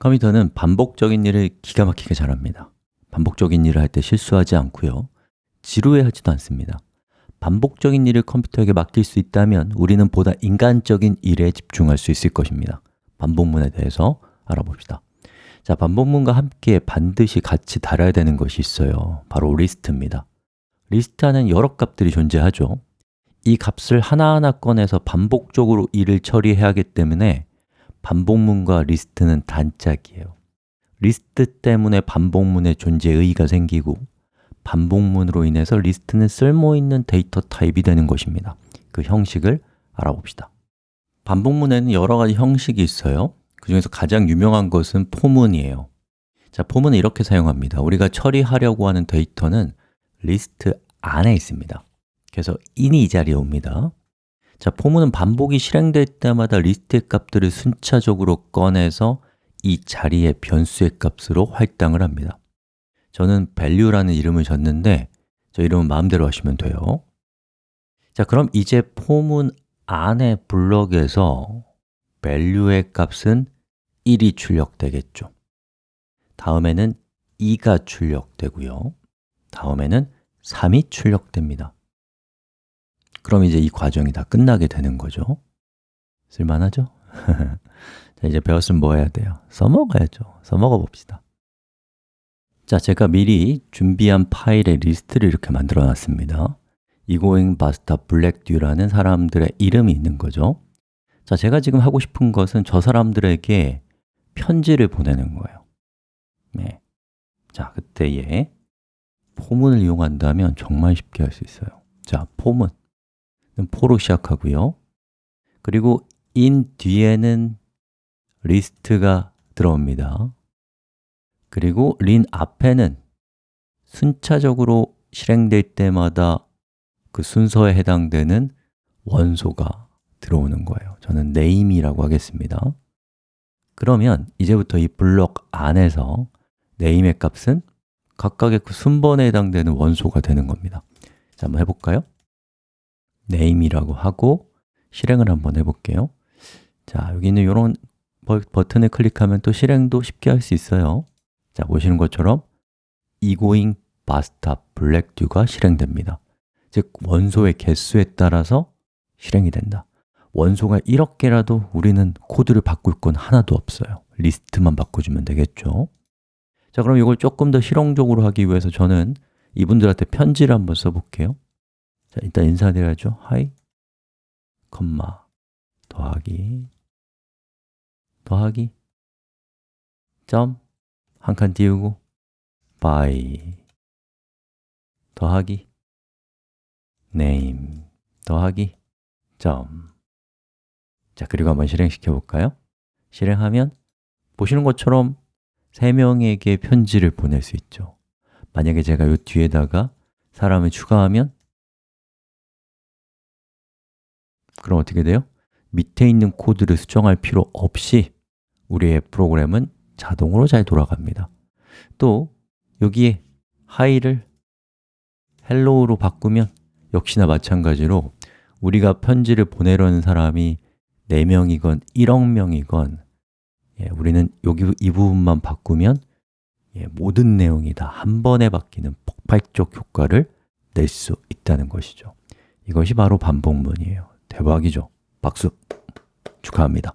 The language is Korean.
컴퓨터는 반복적인 일을 기가 막히게 잘합니다. 반복적인 일을 할 때 실수하지 않고요. 지루해하지도 않습니다. 반복적인 일을 컴퓨터에게 맡길 수 있다면 우리는 보다 인간적인 일에 집중할 수 있을 것입니다. 반복문에 대해서 알아봅시다. 자, 반복문과 함께 반드시 같이 달아야 되는 것이 있어요. 바로 리스트입니다. 리스트 안엔 여러 값들이 존재하죠. 이 값을 하나하나 꺼내서 반복적으로 일을 처리해야 하기 때문에 반복문과 리스트는 단짝이에요. 리스트 때문에 반복문의 존재의 의의가 생기고 반복문으로 인해서 리스트는 쓸모있는 데이터 타입이 되는 것입니다. 그 형식을 알아봅시다. 반복문에는 여러 가지 형식이 있어요. 그 중에서 가장 유명한 것은 포문이에요. 자, for문은 이렇게 사용합니다. 우리가 처리하려고 하는 데이터는 리스트 안에 있습니다. 그래서 in이 이 자리에 옵니다 자, 포문은 반복이 실행될 때마다 리스트의 값들을 순차적으로 꺼내서 이 자리의 변수의 값으로 할당을 합니다. 저는 value라는 이름을 줬는데 저 이름은 마음대로 하시면 돼요. 자, 그럼 이제 포문 안에 블럭에서 value의 값은 1이 출력되겠죠. 다음에는 2가 출력되고요. 다음에는 3이 출력됩니다 그럼 이제 이 과정이 다 끝나게 되는 거죠. 쓸만하죠? 자, 이제 배웠으면 뭐 해야 돼요? 써먹어야죠. 써먹어 봅시다. 자, 제가 미리 준비한 파일의 리스트를 이렇게 만들어 놨습니다. 이고잉 바스타 블랙듀라는 사람들의 이름이 있는 거죠. 자, 제가 지금 하고 싶은 것은 저 사람들에게 편지를 보내는 거예요. 네. 자, 그때에 for문을 이용한다면 정말 쉽게 할 수 있어요. 자, for문 for로 시작하고요. 그리고 in 뒤에는 리스트가 들어옵니다. 그리고 in 앞에는 순차적으로 실행될 때마다 그 순서에 해당되는 원소가 들어오는 거예요. 저는 name이라고 하겠습니다. 그러면 이제부터 이 블록 안에서 name의 값은 각각의 그 순번에 해당되는 원소가 되는 겁니다. 자, 한번 해볼까요? Name이라고 하고 실행을 한번 해볼게요. 자, 여기 있는 이런 버튼을 클릭하면 또 실행도 쉽게 할 수 있어요. 자, 보시는 것처럼 basta black dew가 실행됩니다. 즉, 원소의 개수에 따라서 실행이 된다. 원소가 1억 개라도 우리는 코드를 바꿀 건 하나도 없어요. 리스트만 바꿔주면 되겠죠. 자, 그럼 이걸 조금 더 실용적으로 하기 위해서 저는 이분들한테 편지를 한번 써볼게요 자, 일단 인사드려야죠. hi, 컴마, 더하기, 더하기, 점, 한 칸 띄우고, by, 더하기, name, 더하기, 점. 자, 그리고 한번 실행시켜 볼까요? 실행하면 보시는 것처럼 세 명에게 편지를 보낼 수 있죠. 만약에 제가 이 뒤에다가 사람을 추가하면 그럼 어떻게 돼요? 밑에 있는 코드를 수정할 필요 없이 우리의 프로그램은 자동으로 잘 돌아갑니다. 또 여기에 hi를 hello로 바꾸면 역시나 마찬가지로 우리가 편지를 보내려는 사람이 4명이건 1억 명이건 예, 우리는 여기 이 부분만 바꾸면 예, 모든 내용이 다 한 번에 바뀌는 폭발적 효과를 낼 수 있다는 것이죠. 이것이 바로 반복문이에요 대박이죠. 박수 축하합니다.